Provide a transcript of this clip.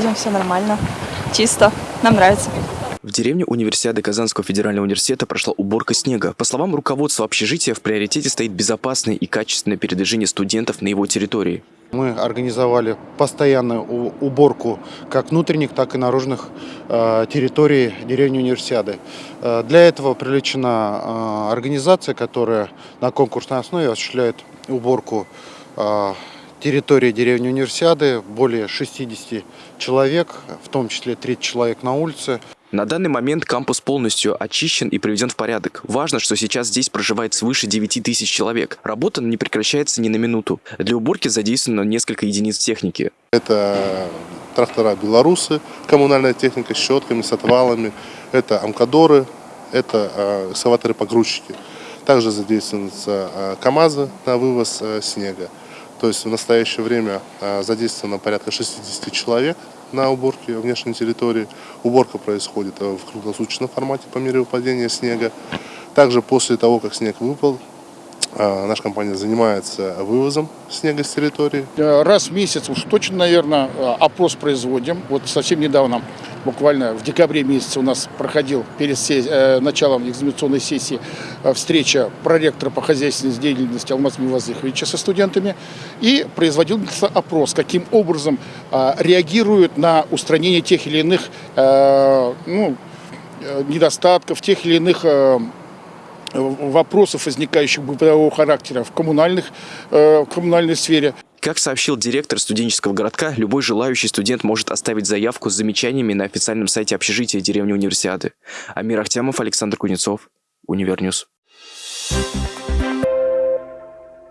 Идем все нормально, чисто, нам нравится. В деревне универсиады Казанского федерального университета прошла уборка снега. По словам руководства общежития, в приоритете стоит безопасное и качественное передвижение студентов на его территории. Мы организовали постоянную уборку как внутренних, так и наружных э, территорий деревни Универсиады. Э, для этого привлечена э, организация, которая на конкурсной основе осуществляет уборку территории деревни Универсиады. Более 60 человек, в том числе 30 человек на улице. На данный момент кампус полностью очищен и приведен в порядок. Важно, что сейчас здесь проживает свыше 9 тысяч человек. Работа не прекращается ни на минуту. Для уборки задействовано несколько единиц техники. Это трактора «Белорусы», коммунальная техника с щетками, с отвалами. Это «Амкадоры», это э, экскаваторы-погрузчики. Также задействуются э, КАМАЗы на вывоз э, снега. То есть в настоящее время э, задействовано порядка 60 человек на уборке внешней территории. Уборка происходит э, в круглосуточном формате по мере выпадения снега. Также после того, как снег выпал, э, наша компания занимается вывозом снега с территории. Раз в месяц уж точно, наверное, опрос производим. Вот совсем недавно, буквально в декабре месяце у нас проходил перед э, началом экзаменационной сессии встреча проректора по хозяйственной деятельности Алмаза Мивазыховича со студентами. И производил опрос, каким образом реагируют на устранение тех или иных ну, недостатков, тех или иных вопросов, возникающих бытового характера в, коммунальных, э, в коммунальной сфере. Как сообщил директор студенческого городка, любой желающий студент может оставить заявку с замечаниями на официальном сайте общежития деревни Универсиады. Амир Ахтямов, Александр Кузнецов, Универньюз. Thank you